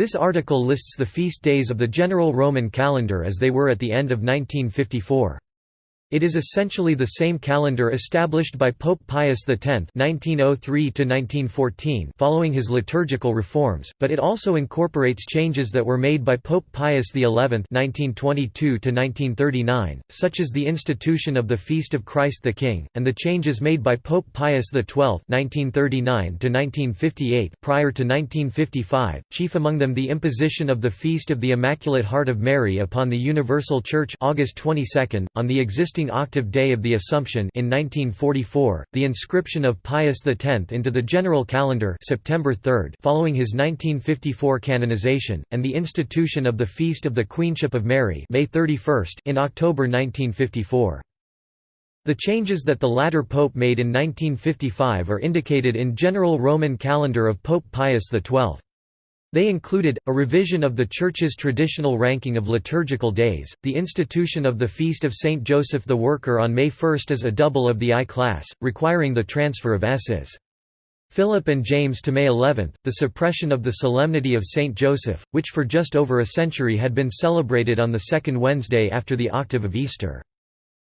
This article lists the feast days of the general Roman calendar as they were at the end of 1954. It is essentially the same calendar established by Pope Pius X (1903–1914) following his liturgical reforms, but it also incorporates changes that were made by Pope Pius XI (1922–1939), such as the institution of the Feast of Christ the King, and the changes made by Pope Pius XII (1939–1958) prior to 1955. Chief among them the imposition of the Feast of the Immaculate Heart of Mary upon the Universal Church (August 22) on the existing octave day of the Assumption in 1944, the inscription of Pius X into the general calendar September 3 following his 1954 canonization, and the institution of the Feast of the Queenship of Mary May 31 in October 1954. The changes that the latter pope made in 1955 are indicated in General Roman Calendar of Pope Pius XII. They included, a revision of the Church's traditional ranking of liturgical days, the institution of the Feast of Saint Joseph the Worker on May 1 as a double of the I-class, requiring the transfer of S's. Philip and James to May 11, the suppression of the Solemnity of Saint Joseph, which for just over a century had been celebrated on the second Wednesday after the octave of Easter.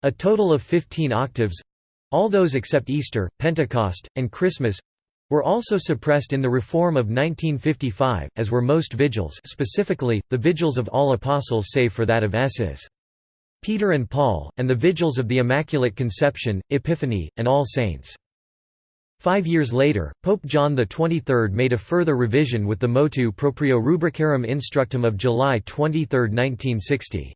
A total of 15 octaves—all those except Easter, Pentecost, and Christmas, were also suppressed in the Reform of 1955, as were most vigils specifically, the vigils of all apostles save for that of Ss. Peter and Paul, and the vigils of the Immaculate Conception, Epiphany, and All Saints. Five years later, Pope John XXIII made a further revision with the motu proprio Rubricarum Instructum of July 23, 1960.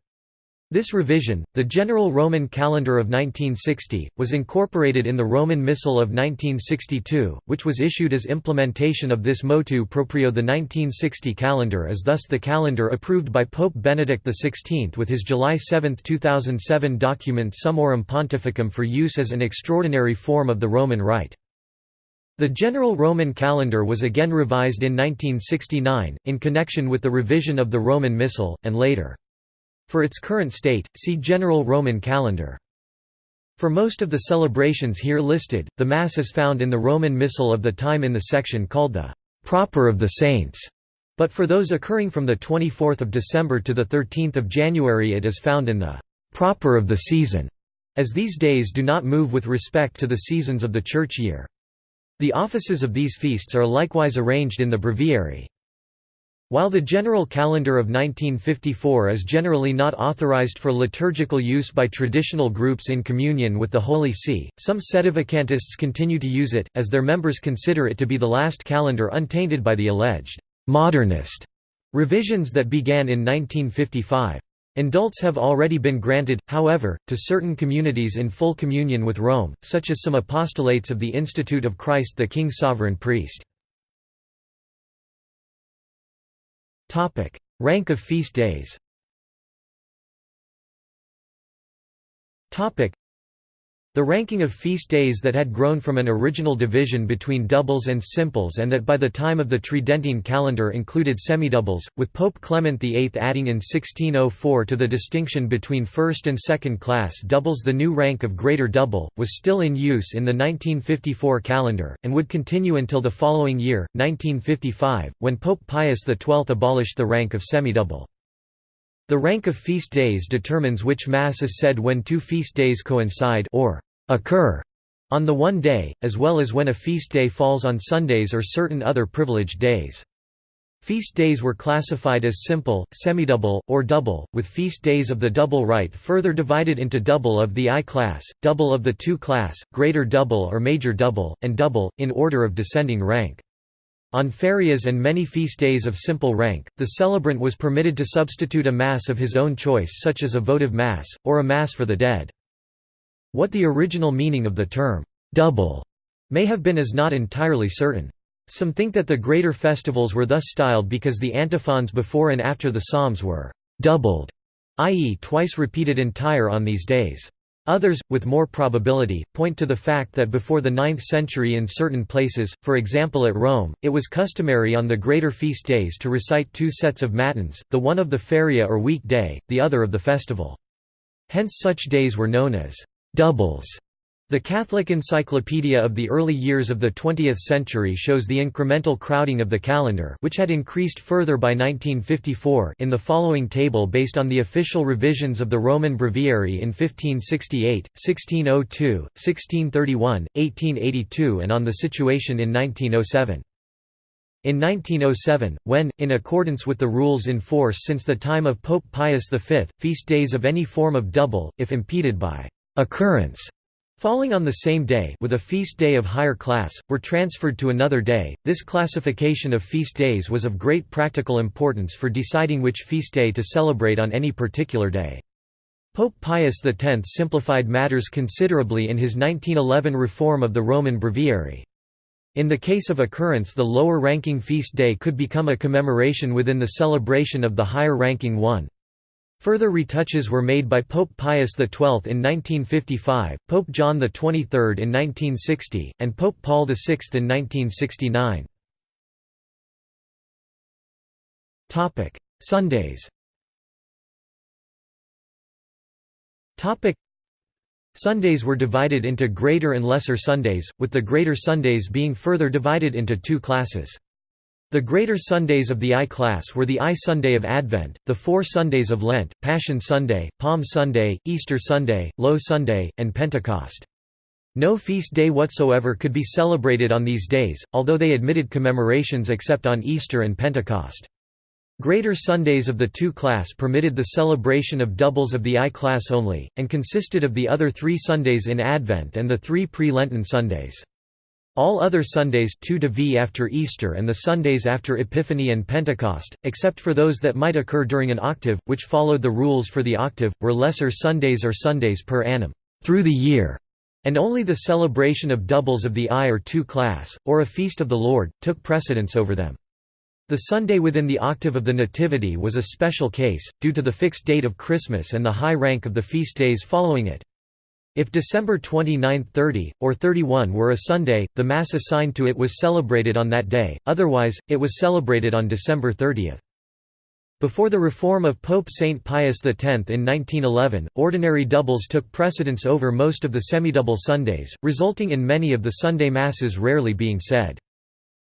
This revision, the General Roman Calendar of 1960, was incorporated in the Roman Missal of 1962, which was issued as implementation of this motu proprio The 1960 calendar is thus the calendar approved by Pope Benedict XVI with his July 7, 2007 document Summorum Pontificum for use as an extraordinary form of the Roman Rite. The General Roman Calendar was again revised in 1969, in connection with the revision of the Roman Missal, and later. For its current state, see General Roman calendar. For most of the celebrations here listed, the Mass is found in the Roman Missal of the time in the section called the «Proper of the Saints», but for those occurring from 24 December to 13 January it is found in the «Proper of the Season», as these days do not move with respect to the seasons of the church year. The offices of these feasts are likewise arranged in the breviary. While the general calendar of 1954 is generally not authorized for liturgical use by traditional groups in communion with the Holy See, some sedevacantists continue to use it, as their members consider it to be the last calendar untainted by the alleged «modernist» revisions that began in 1955. Indults have already been granted, however, to certain communities in full communion with Rome, such as some apostolates of the Institute of Christ the King Sovereign Priest. Rank of feast days the ranking of feast days that had grown from an original division between doubles and simples and that by the time of the Tridentine calendar included semidoubles, with Pope Clement VIII adding in 1604 to the distinction between first and second class doubles the new rank of greater double, was still in use in the 1954 calendar, and would continue until the following year, 1955, when Pope Pius XII abolished the rank of semidouble. The rank of feast days determines which Mass is said when two feast days coincide or occur on the one day, as well as when a feast day falls on Sundays or certain other privileged days. Feast days were classified as simple, semidouble, or double, with feast days of the double rite further divided into double of the I-class, double of the II-class, greater double or major double, and double, in order of descending rank. On ferias and many feast days of simple rank, the celebrant was permitted to substitute a Mass of his own choice such as a votive Mass, or a Mass for the dead. What the original meaning of the term, double, may have been is not entirely certain. Some think that the greater festivals were thus styled because the antiphons before and after the psalms were doubled, i.e. twice repeated entire on these days. Others, with more probability, point to the fact that before the 9th century in certain places, for example at Rome, it was customary on the greater feast days to recite two sets of matins, the one of the feria or week day, the other of the festival. Hence such days were known as «doubles». The Catholic Encyclopedia of the early years of the 20th century shows the incremental crowding of the calendar which had increased further by 1954 in the following table based on the official revisions of the Roman Breviary in 1568, 1602, 1631, 1882 and on the situation in 1907. In 1907, when, in accordance with the rules in force since the time of Pope Pius V, feast days of any form of double, if impeded by occurrence falling on the same day with a feast day of higher class, were transferred to another day. This classification of feast days was of great practical importance for deciding which feast day to celebrate on any particular day. Pope Pius X simplified matters considerably in his 1911 reform of the Roman Breviary. In the case of occurrence the lower-ranking feast day could become a commemoration within the celebration of the higher-ranking one. Further retouches were made by Pope Pius XII in 1955, Pope John XXIII in 1960, and Pope Paul VI in 1969. Sundays Sundays were divided into Greater and Lesser Sundays, with the Greater Sundays being further divided into two classes. The greater Sundays of the I-class were the I-Sunday of Advent, the four Sundays of Lent, Passion Sunday, Palm Sunday, Easter Sunday, Low Sunday, and Pentecost. No feast day whatsoever could be celebrated on these days, although they admitted commemorations except on Easter and Pentecost. Greater Sundays of the two-class permitted the celebration of doubles of the I-class only, and consisted of the other three Sundays in Advent and the three pre-Lenten Sundays. All other Sundays 2 to v after Easter and the Sundays after Epiphany and Pentecost, except for those that might occur during an octave, which followed the rules for the octave, were lesser Sundays or Sundays per annum, through the year, and only the celebration of doubles of the I or two class, or a feast of the Lord, took precedence over them. The Sunday within the octave of the Nativity was a special case, due to the fixed date of Christmas and the high rank of the feast days following it. If December 29, 30, or 31 were a Sunday, the Mass assigned to it was celebrated on that day, otherwise, it was celebrated on December 30. Before the reform of Pope Saint Pius X in 1911, ordinary doubles took precedence over most of the semidouble Sundays, resulting in many of the Sunday Masses rarely being said.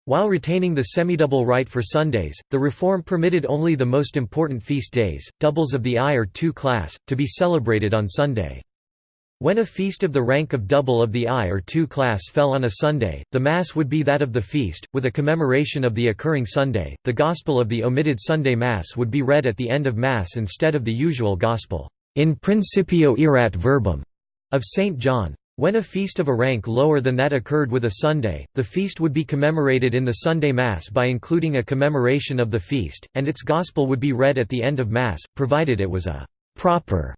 While retaining the semidouble rite for Sundays, the reform permitted only the most important feast days, doubles of the I or II class, to be celebrated on Sunday. When a feast of the rank of double of the I or two class fell on a Sunday, the Mass would be that of the feast, with a commemoration of the occurring Sunday. The Gospel of the omitted Sunday Mass would be read at the end of Mass instead of the usual Gospel, in principio erat verbum, of St. John. When a feast of a rank lower than that occurred with a Sunday, the feast would be commemorated in the Sunday Mass by including a commemoration of the feast, and its Gospel would be read at the end of Mass, provided it was a proper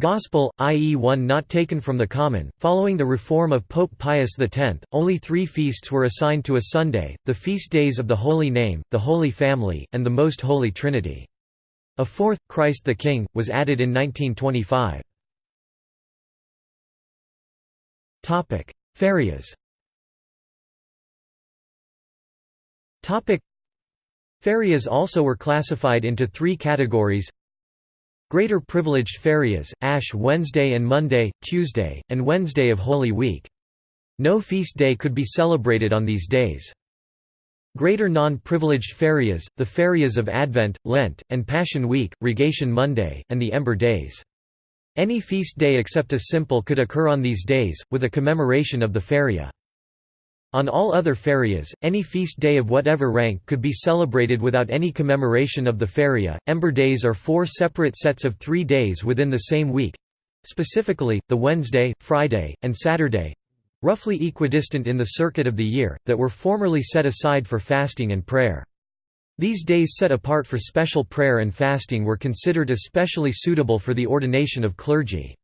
Gospel, i.e. one not taken from the common. Following the reform of Pope Pius X, only three feasts were assigned to a Sunday, the feast days of the Holy Name, the Holy Family, and the Most Holy Trinity. A fourth, Christ the King, was added in 1925. Ferias Ferias also were classified into three categories Greater privileged ferias, Ash Wednesday and Monday, Tuesday, and Wednesday of Holy Week. No feast day could be celebrated on these days. Greater non-privileged ferias, the ferias of Advent, Lent, and Passion Week, Rogation Monday, and the Ember Days. Any feast day except a simple could occur on these days, with a commemoration of the feria. On all other ferias, any feast day of whatever rank could be celebrated without any commemoration of the feria. Ember days are four separate sets of three days within the same week specifically, the Wednesday, Friday, and Saturday roughly equidistant in the circuit of the year, that were formerly set aside for fasting and prayer. These days set apart for special prayer and fasting were considered especially suitable for the ordination of clergy.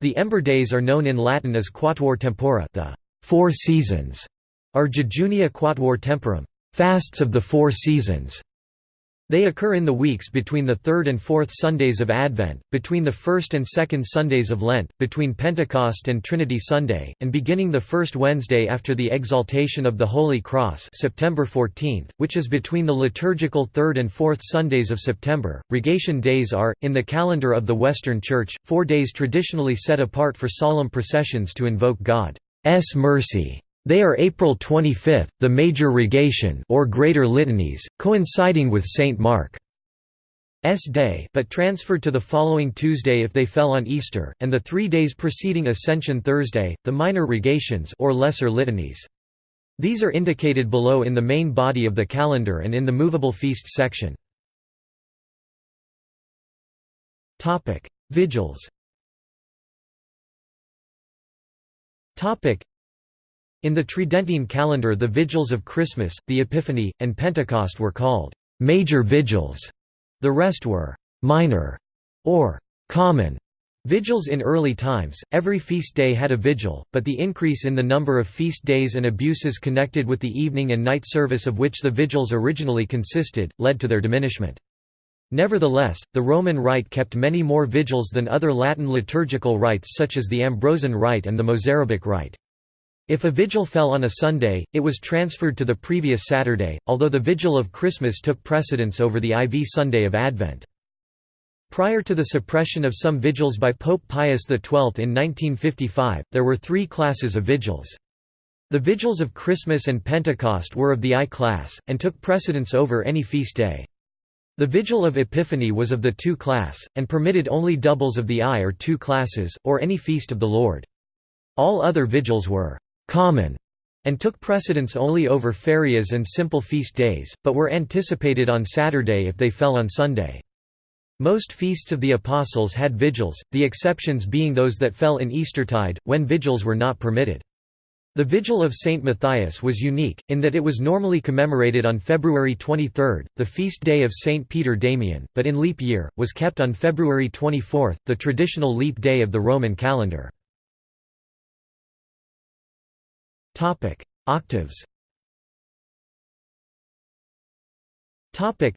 The Ember days are known in Latin as Quatuor Tempora the four seasons", are Jejunia quatuor temporum fasts of the four seasons", They occur in the weeks between the third and fourth Sundays of Advent, between the first and second Sundays of Lent, between Pentecost and Trinity Sunday, and beginning the first Wednesday after the Exaltation of the Holy Cross September 14, which is between the liturgical third and fourth Sundays of September. Rogation days are, in the calendar of the Western Church, four days traditionally set apart for solemn processions to invoke God's mercy. They are April 25, the Major Rogation or Greater Litanies, coinciding with St. Mark's Day but transferred to the following Tuesday if they fell on Easter, and the three days preceding Ascension Thursday, the Minor Rogations or Lesser Litanies. These are indicated below in the main body of the calendar and in the movable feast section. Vigils in the Tridentine calendar the vigils of Christmas, the Epiphany, and Pentecost were called «major vigils», the rest were «minor» or «common» Vigils in early times, every feast day had a vigil, but the increase in the number of feast days and abuses connected with the evening and night service of which the vigils originally consisted, led to their diminishment. Nevertheless, the Roman Rite kept many more vigils than other Latin liturgical rites such as the Ambrosian Rite and the Mozarabic Rite. If a vigil fell on a Sunday, it was transferred to the previous Saturday, although the Vigil of Christmas took precedence over the IV Sunday of Advent. Prior to the suppression of some vigils by Pope Pius XII in 1955, there were three classes of vigils. The vigils of Christmas and Pentecost were of the I class, and took precedence over any feast day. The Vigil of Epiphany was of the II class, and permitted only doubles of the I or II classes, or any feast of the Lord. All other vigils were common and took precedence only over ferias and simple feast days, but were anticipated on Saturday if they fell on Sunday. Most feasts of the Apostles had vigils, the exceptions being those that fell in Eastertide, when vigils were not permitted. The Vigil of St. Matthias was unique, in that it was normally commemorated on February 23, the feast day of St. Peter Damian, but in leap year, was kept on February 24, the traditional leap day of the Roman calendar. Topic: Octaves. Topic: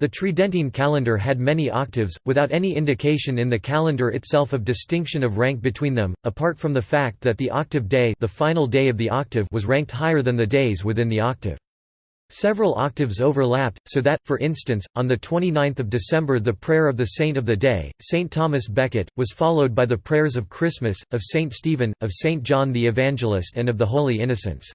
The Tridentine calendar had many octaves, without any indication in the calendar itself of distinction of rank between them, apart from the fact that the octave day, the final day of the octave, was ranked higher than the days within the octave. Several octaves overlapped, so that, for instance, on 29 December the prayer of the Saint of the Day, Saint Thomas Becket, was followed by the prayers of Christmas, of Saint Stephen, of Saint John the Evangelist and of the Holy Innocents.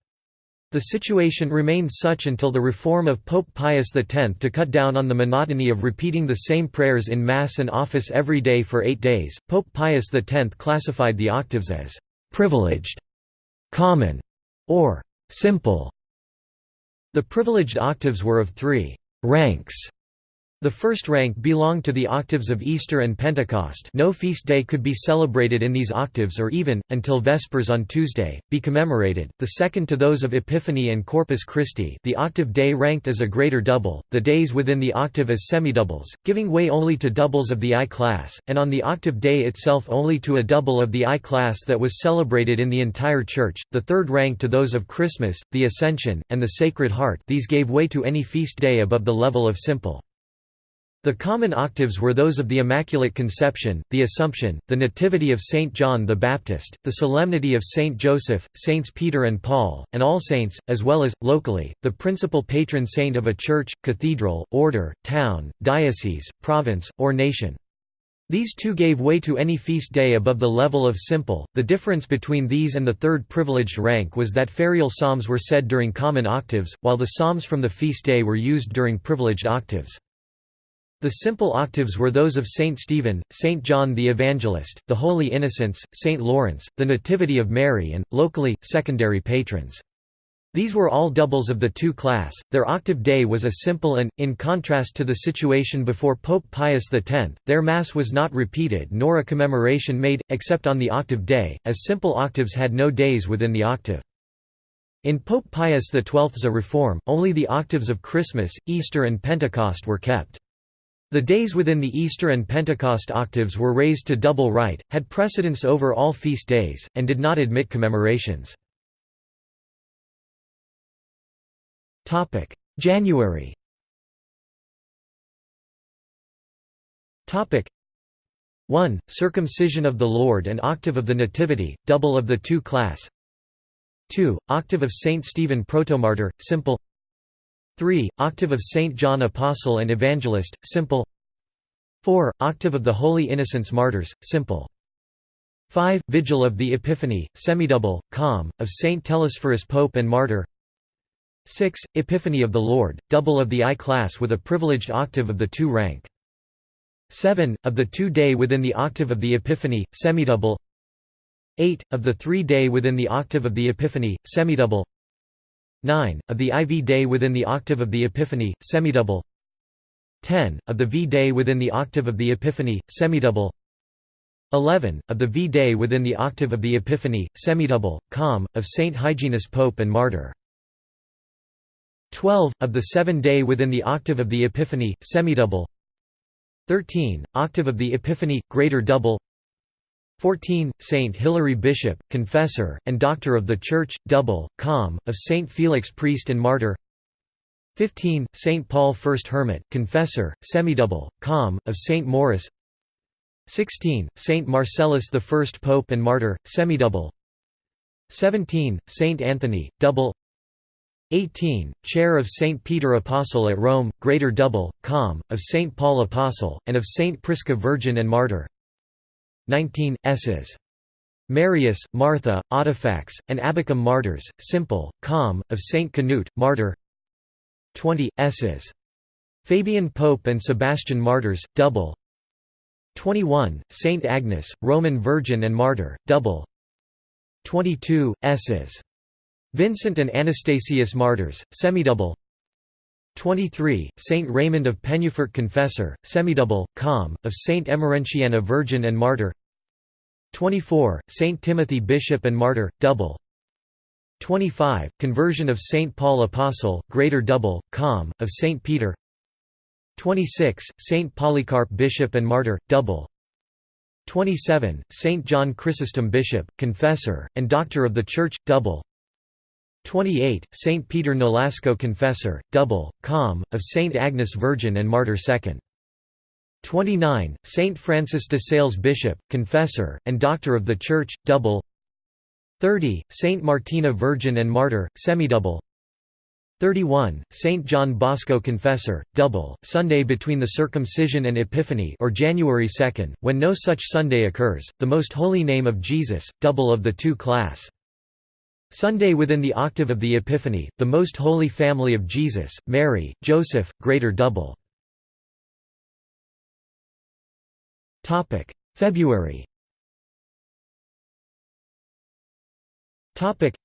The situation remained such until the reform of Pope Pius X to cut down on the monotony of repeating the same prayers in Mass and office every day for eight days. Pope Pius X classified the octaves as privileged, common, or simple. The privileged octaves were of three ranks the first rank belonged to the octaves of Easter and Pentecost. No feast day could be celebrated in these octaves or even, until Vespers on Tuesday, be commemorated, the second to those of Epiphany and Corpus Christi the octave day ranked as a greater double, the days within the octave as semidoubles, giving way only to doubles of the I class, and on the octave day itself only to a double of the I class that was celebrated in the entire Church, the third rank to those of Christmas, the Ascension, and the Sacred Heart these gave way to any feast day above the level of simple. The common octaves were those of the Immaculate Conception, the Assumption, the Nativity of Saint John the Baptist, the Solemnity of Saint Joseph, Saints Peter and Paul, and All Saints, as well as, locally, the principal patron saint of a church, cathedral, order, town, diocese, province, or nation. These two gave way to any feast day above the level of simple. The difference between these and the third privileged rank was that ferial psalms were said during common octaves, while the psalms from the feast day were used during privileged octaves. The simple octaves were those of Saint Stephen, Saint John the Evangelist, the Holy Innocents, Saint Lawrence, the Nativity of Mary and, locally, secondary patrons. These were all doubles of the two class. Their octave day was a simple and, in contrast to the situation before Pope Pius X, their Mass was not repeated nor a commemoration made, except on the octave day, as simple octaves had no days within the octave. In Pope Pius XII's a reform, only the octaves of Christmas, Easter and Pentecost were kept. The days within the Easter and Pentecost octaves were raised to double rite, had precedence over all feast days, and did not admit commemorations. January Topic 1. Circumcision of the Lord and Octave of the Nativity, double of the two class 2. Octave of St. Stephen Protomartyr, simple 3. Octave of Saint John Apostle and Evangelist, simple 4. Octave of the Holy Innocents Martyrs, simple 5. Vigil of the Epiphany, semidouble, calm, of Saint Telesphorus Pope and Martyr 6. Epiphany of the Lord, double of the I class with a privileged octave of the two rank 7. Of the two-day within the octave of the Epiphany, semidouble 8. Of the three-day within the octave of the Epiphany, semidouble 9. Of the IV day within the octave of the Epiphany, semidouble 10. Of the V day within the octave of the Epiphany, semidouble 11. Of the V day within the octave of the Epiphany, semidouble, com, of Saint Hyginus Pope and Martyr 12. Of the seven day within the octave of the Epiphany, semidouble 13. Octave of the Epiphany, greater double 14. Saint Hilary Bishop, Confessor, and Doctor of the Church, double, com, of Saint Felix Priest and Martyr 15. Saint Paul First Hermit, Confessor, semidouble, com, of Saint Maurice 16. Saint Marcellus the First Pope and Martyr, semidouble 17. Saint Anthony, double 18. Chair of St. Peter Apostle at Rome, Greater Double, Com, of St. Paul Apostle, and of St. Prisca Virgin and Martyr 19. S's. Marius, Martha, Audifax, and Abacum Martyrs, Simple, Com, of St. Canute, Martyr 20, S's. Fabian Pope and Sebastian Martyrs, Double 21. St. Agnes, Roman Virgin and Martyr, Double 22, S's. Vincent and Anastasius Martyrs, semidouble 23, Saint Raymond of Penyafort Confessor, semidouble, com, of Saint Emerentiana Virgin and Martyr. 24, Saint Timothy Bishop and Martyr, double. 25, Conversion of Saint Paul Apostle, greater double, com, of Saint Peter. 26, Saint Polycarp Bishop and Martyr, double. 27, Saint John Chrysostom Bishop, Confessor, and Doctor of the Church, double 28, Saint Peter Nolasco Confessor, double, com, of Saint Agnes Virgin and Martyr II. 29, Saint Francis de Sales Bishop, Confessor, and Doctor of the Church, double 30, Saint Martina Virgin and Martyr, semidouble 31, Saint John Bosco Confessor, double, Sunday between the Circumcision and Epiphany or January 2, when no such Sunday occurs, the Most Holy Name of Jesus, double of the two class. Sunday within the octave of the Epiphany, the Most Holy Family of Jesus, Mary, Joseph, Greater Double. February Topic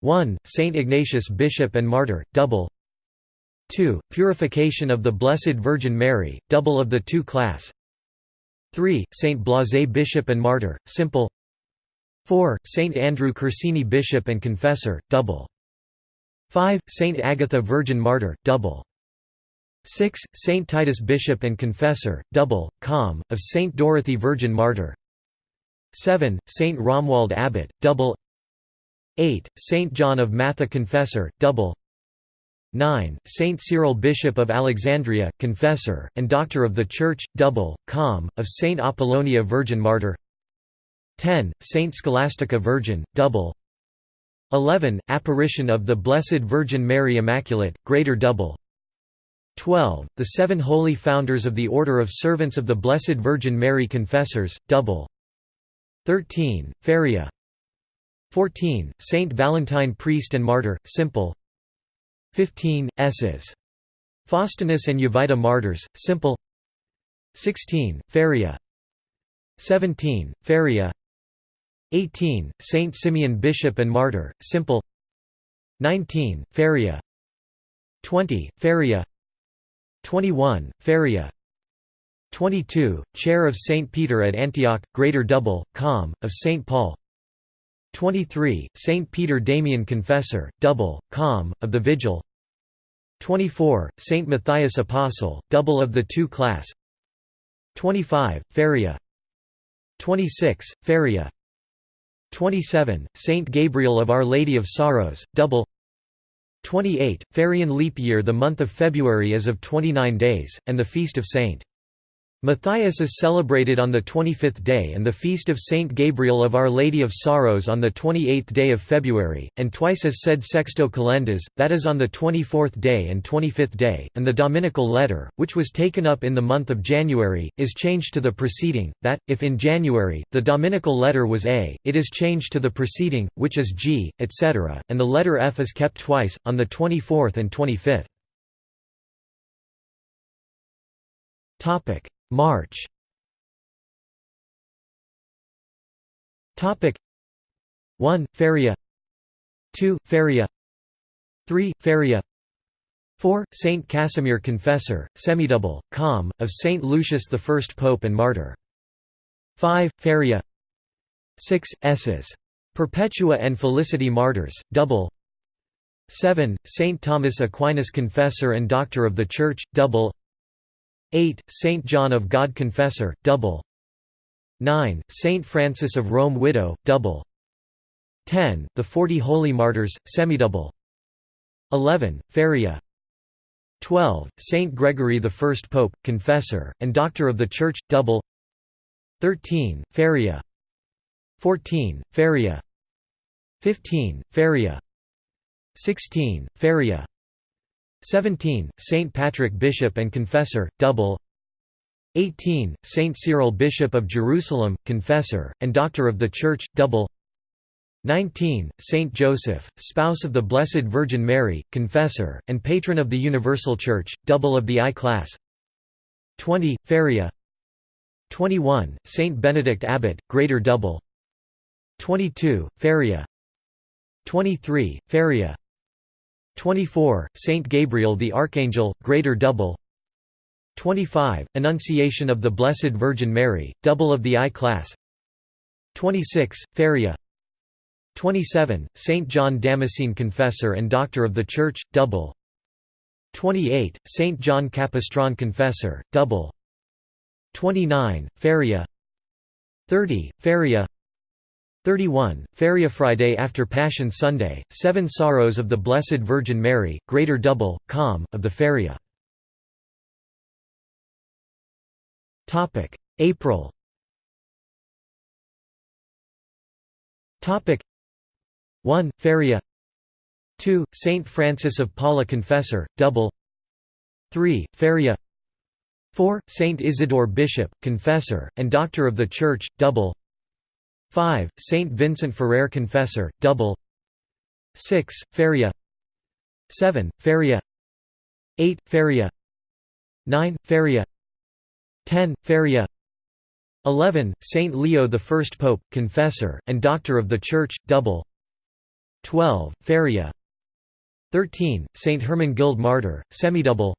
1. Saint Ignatius Bishop and Martyr, double 2. Purification of the Blessed Virgin Mary, double of the two class 3. Saint Blasé Bishop and Martyr, simple 4. Saint Andrew Corsini Bishop and Confessor, double. 5. Saint Agatha Virgin Martyr, double. 6. Saint Titus Bishop and Confessor, double, com, of Saint Dorothy Virgin Martyr 7. Saint Romuald Abbot, double 8. Saint John of Matha Confessor, double 9. Saint Cyril Bishop of Alexandria, Confessor, and Doctor of the Church, double, com, of Saint Apollonia Virgin Martyr 10. Saint Scholastica Virgin, double 11. Apparition of the Blessed Virgin Mary Immaculate, greater double 12. The seven holy founders of the Order of Servants of the Blessed Virgin Mary Confessors, double 13. Feria 14. Saint Valentine Priest and Martyr, simple 15. S's. Faustinus and Jovita Martyrs, simple 16. Feria 17. Feria 18. Saint Simeon Bishop and Martyr, simple 19. Feria 20. Feria 21. Feria 22. Chair of Saint Peter at Antioch, Greater Double, Com, of Saint Paul 23. Saint Peter Damian Confessor, Double, Com, of the Vigil 24. Saint Matthias Apostle, Double of the Two Class 25. Feria 26. Feria 27, Saint Gabriel of Our Lady of Sorrows, double 28, Ferian leap year The month of February is of 29 days, and the feast of St. Matthias is celebrated on the 25th day and the feast of Saint Gabriel of Our Lady of Sorrows on the 28th day of February, and twice as said Sexto Calendas, that is on the 24th day and 25th day, and the Dominical letter, which was taken up in the month of January, is changed to the preceding, that, if in January, the Dominical letter was A, it is changed to the preceding, which is G, etc., and the letter F is kept twice, on the 24th and 25th. March. Topic. 1 Feria. 2 Feria. 3 Feria. 4 Saint Casimir Confessor semidouble com of Saint Lucius I Pope and Martyr. 5 Feria. 6 Esses Perpetua and Felicity Martyrs double. 7 Saint Thomas Aquinas Confessor and Doctor of the Church double 8. Saint John of God Confessor, double 9. Saint Francis of Rome Widow, double 10. The Forty Holy Martyrs, semidouble 11. Feria 12. Saint Gregory I Pope, Confessor, and Doctor of the Church, double 13. Feria 14. Feria 15. Feria 16. Feria 17. Saint Patrick Bishop and Confessor, double 18. Saint Cyril Bishop of Jerusalem, Confessor, and Doctor of the Church, double 19. Saint Joseph, spouse of the Blessed Virgin Mary, Confessor, and Patron of the Universal Church, double of the I-class 20. Feria 21. Saint Benedict Abbot, Greater Double 22. Feria 23. Feria 24. Saint Gabriel the Archangel, Greater Double 25. Annunciation of the Blessed Virgin Mary, Double of the I-class 26. Feria 27. Saint John Damascene Confessor and Doctor of the Church, Double 28. Saint John Capistran Confessor, Double 29. Feria 30. Feria 31. Feria Friday after Passion Sunday, Seven Sorrows of the Blessed Virgin Mary, Greater Double, Com, of the Feria. April Topic 1. Feria 2. Saint Francis of Paula Confessor, Double 3. Feria 4. Saint Isidore Bishop, Confessor, and Doctor of the Church, Double 5. Saint Vincent Ferrer Confessor, double 6. Feria 7. Feria 8. Feria 9. Feria 10. Feria 11. Saint Leo I Pope, Confessor, and Doctor of the Church, double 12. Feria 13. Saint Hermangild Martyr, semidouble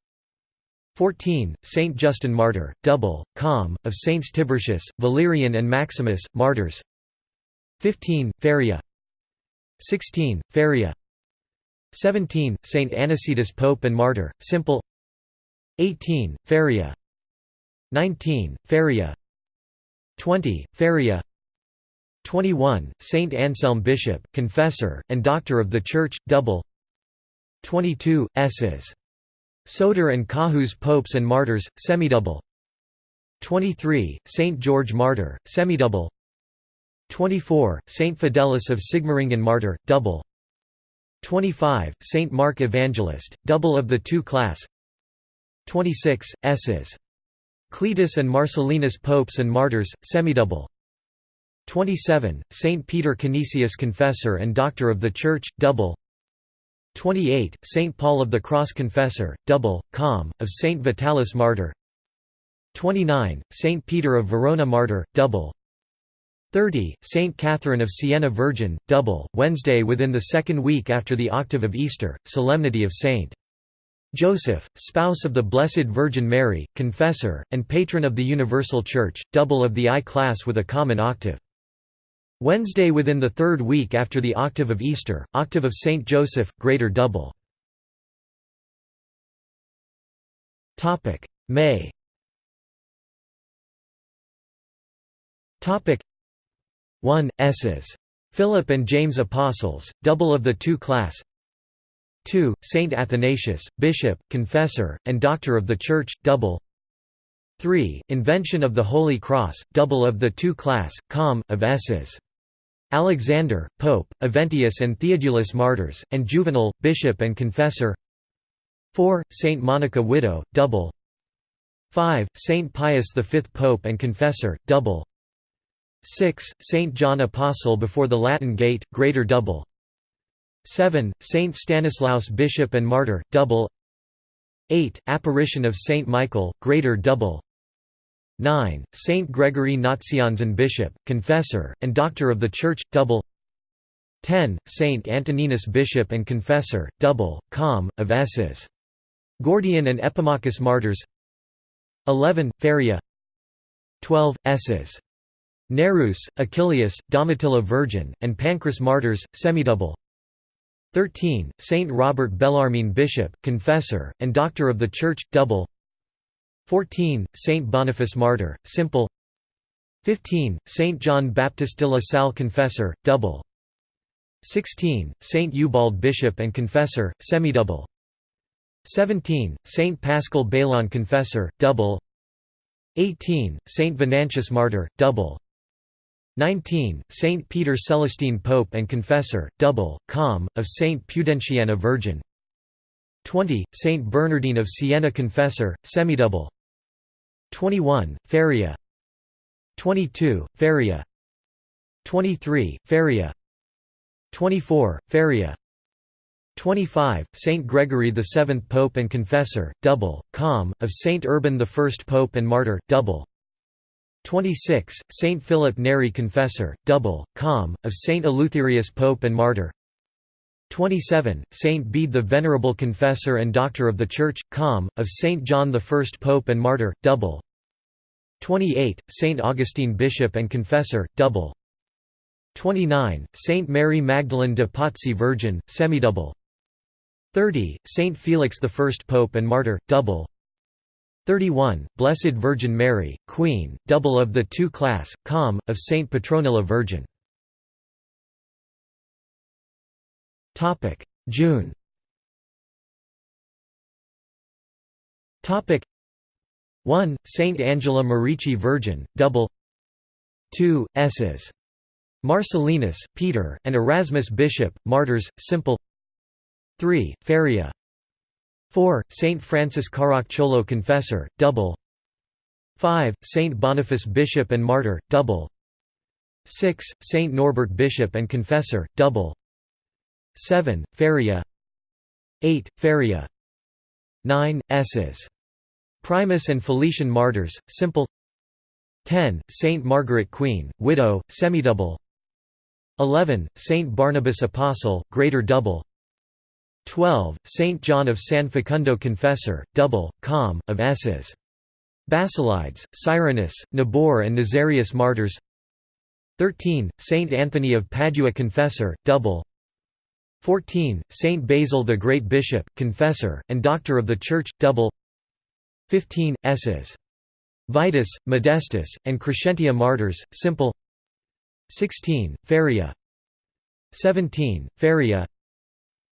14. Saint Justin Martyr, double, com, of Saints Tiburtius, Valerian and Maximus, martyrs 15. Feria 16. Feria 17. Saint Anicetus Pope and Martyr, simple 18. Feria 19. Feria 20. Feria 21. Saint Anselm Bishop, Confessor, and Doctor of the Church, double 22. Esses. Soter and Caius Popes and Martyrs, semidouble 23. Saint George Martyr, semidouble 24. Saint Fidelis of Sigmaringen Martyr, double 25. Saint Mark Evangelist, double of the two class 26. Esses. Cletus and Marcellinus Popes and Martyrs, semidouble 27. Saint Peter Canisius Confessor and Doctor of the Church, double 28. Saint Paul of the Cross Confessor, double, com, of Saint Vitalis Martyr 29. Saint Peter of Verona Martyr, double 30. Saint Catherine of Siena Virgin, double, Wednesday within the second week after the octave of Easter, Solemnity of Saint. Joseph, spouse of the Blessed Virgin Mary, confessor, and patron of the Universal Church, double of the I-class with a common octave. Wednesday within the third week after the octave of Easter, octave of Saint Joseph, greater double. May 1. Esses. Philip and James Apostles, double of the two class 2. Saint Athanasius, Bishop, Confessor, and Doctor of the Church, double 3. Invention of the Holy Cross, double of the two class, com. of S's. Alexander, Pope, Eventius and Theodulus martyrs, and Juvenal, bishop and confessor 4. Saint Monica widow, double 5. Saint Pius V Pope and confessor, double 6. Saint John Apostle before the Latin Gate, greater double 7. Saint Stanislaus Bishop and martyr, double 8. Apparition of Saint Michael, greater double 9. Saint Gregory Nazianzen Bishop, Confessor, and Doctor of the Church, double 10. Saint Antoninus Bishop and Confessor, double, com. of S's. Gordian and Epimachus Martyrs 11. Feria 12. S's. Nereus, Achilleus, Domitilla Virgin, and Pancras Martyrs, semidouble 13. Saint Robert Bellarmine Bishop, Confessor, and Doctor of the Church, double 14. Saint Boniface Martyr, simple 15. Saint John Baptist de la Salle Confessor, double 16. Saint Ubald Bishop and Confessor, semidouble 17. Saint Paschal Baylon Confessor, double 18. Saint Venantius Martyr, double 19. Saint Peter Celestine Pope and Confessor, double, com. of Saint Pudentiana Virgin 20. Saint Bernardine of Siena Confessor, semidouble 21. Feria 22. Feria 23. Feria 24. Feria 25. Saint Gregory VII Pope and Confessor, double, com. of Saint Urban I Pope and Martyr, double 26. Saint Philip Neri Confessor, double, com. of Saint Eleutherius Pope and Martyr 27. Saint Bede the Venerable Confessor and Doctor of the Church, com. of Saint John I Pope and Martyr, double 28. Saint Augustine Bishop and Confessor, double 29. Saint Mary Magdalene de Pazzi Virgin, semidouble 30. Saint Felix I Pope and Martyr, double 31. Blessed Virgin Mary, Queen, double of the two class, com. of Saint Petronilla Virgin June. Topic: 1. Saint Angela Merici Virgin, double. 2. S's. Marcellinus, Peter, and Erasmus Bishop, Martyrs, simple. 3. Feria. 4. Saint Francis Caracciolo Confessor, double. 5. Saint Boniface Bishop and Martyr, double. 6. Saint Norbert Bishop and Confessor, double. 7. Feria 8. Feria 9. S's. Primus and Felician Martyrs, simple 10. Saint Margaret Queen, widow, semidouble 11. Saint Barnabas Apostle, greater double 12. Saint John of San Facundo Confessor, double, com. of S's. Basilides, Cyrinus, Nabor and Nazarius Martyrs 13. Saint Anthony of Padua Confessor, double 14. Saint Basil the Great Bishop, Confessor, and Doctor of the Church, double 15. S's. Vitus, Modestus, and Crescentia Martyrs, simple 16. Feria 17. Feria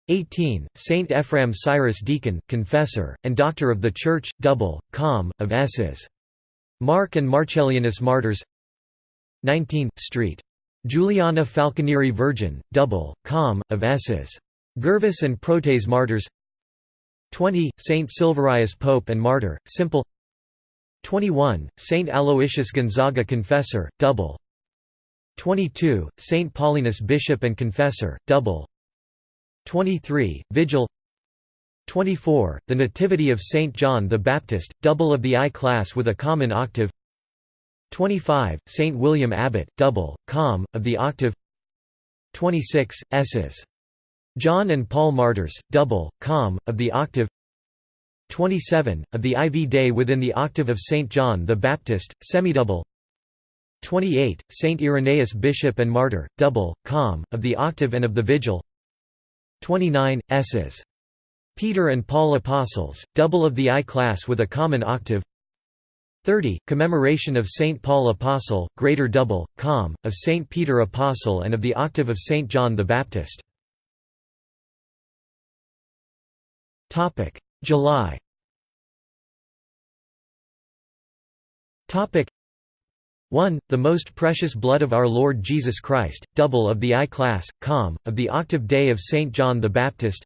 18. Saint Ephraem Syrus Deacon, Confessor, and Doctor of the Church, double, com. of S's. Mark and Marcellianus Martyrs 19. Street Juliana Falconieri Virgin, double, com. of S's. Gervas and Protes Martyrs 20. Saint Silverius Pope and Martyr, simple 21. Saint Aloysius Gonzaga Confessor, double 22. Saint Paulinus Bishop and Confessor, double 23. Vigil 24. The Nativity of Saint John the Baptist, double of the I class with a common octave 25. St. William Abbot, double, com. of the octave 26. S's. John and Paul Martyrs, double, com. of the octave 27. Of the IV Day within the octave of St. John the Baptist, semidouble 28. St. Irenaeus Bishop and Martyr, double, com. of the octave and of the Vigil 29. S's. Peter and Paul Apostles, double of the I class with a common octave 30. Commemoration of St. Paul Apostle, Greater Double, Com., of St. Peter Apostle and of the Octave of St. John the Baptist. July 1. The most precious blood of our Lord Jesus Christ, double of the I-class, com, of the octave day of St. John the Baptist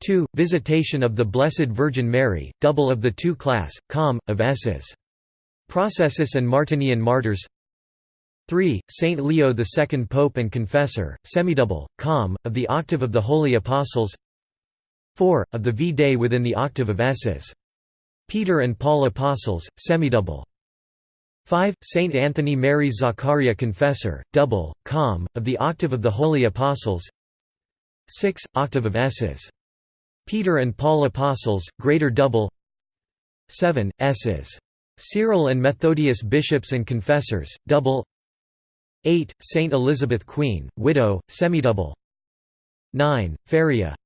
2. Visitation of the Blessed Virgin Mary, double of the two-class, com, of S's. Processus and Martinian martyrs 3. Saint Leo II Pope and Confessor, semidouble, com, of the octave of the Holy Apostles 4. Of the V-Day within the octave of S's. Peter and Paul Apostles, semidouble. 5. Saint Anthony Mary Zaccaria Confessor, double, com, of the octave of the Holy Apostles 6. Octave of S's. Peter and Paul Apostles, greater double 7. S's. Cyril and Methodius Bishops and Confessors, double 8. Saint Elizabeth Queen, widow, semidouble 9. Feria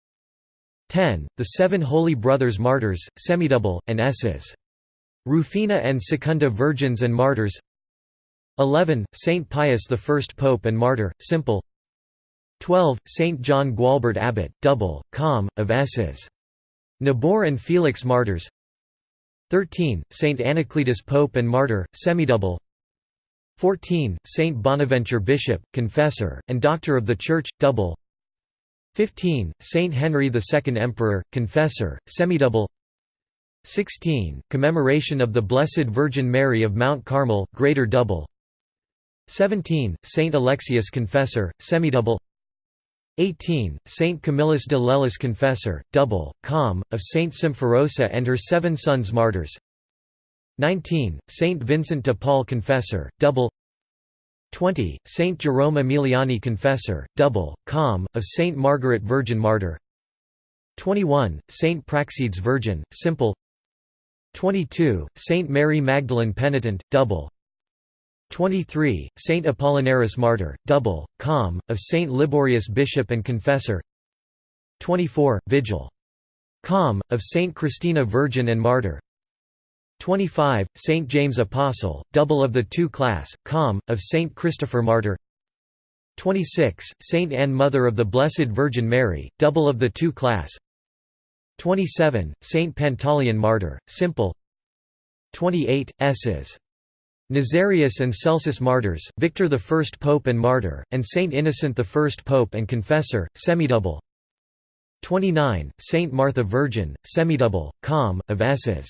10. The Seven Holy Brothers Martyrs, semidouble, and S's. Rufina and Secunda Virgins and Martyrs 11. Saint Pius I Pope and Martyr, simple 12. Saint John Gualbert Abbot, double, com, of S's. Nabor and Felix Martyrs 13. Saint Anacletus Pope and Martyr, semidouble 14. Saint Bonaventure Bishop, Confessor, and Doctor of the Church, double 15. Saint Henry II Emperor, Confessor, semidouble 16. Commemoration of the Blessed Virgin Mary of Mount Carmel, Greater Double 17. Saint Alexius Confessor, Semidouble 18. Saint Camillus de Lellis Confessor, Double, Com, of Saint Symphorosa and her seven sons martyrs 19. Saint Vincent de Paul Confessor, Double 20. Saint Jerome Emiliani Confessor, Double, Com, of Saint Margaret Virgin Martyr 21. Saint Praxedes Virgin, Simple 22. Saint Mary Magdalene Penitent, double 23. Saint Apollinaris Martyr, double, com, of Saint Liborius Bishop and Confessor 24. Vigil. Com, of Saint Christina Virgin and Martyr 25. Saint James Apostle, double of the two-class, com, of Saint Christopher Martyr 26. Saint Anne Mother of the Blessed Virgin Mary, double of the two-class 27. Saint Pantaleon Martyr, simple 28. S's. Nazarius and Celsus Martyrs, Victor I Pope and Martyr, and Saint Innocent I Pope and Confessor, semidouble 29. Saint Martha Virgin, semidouble, com, of S's.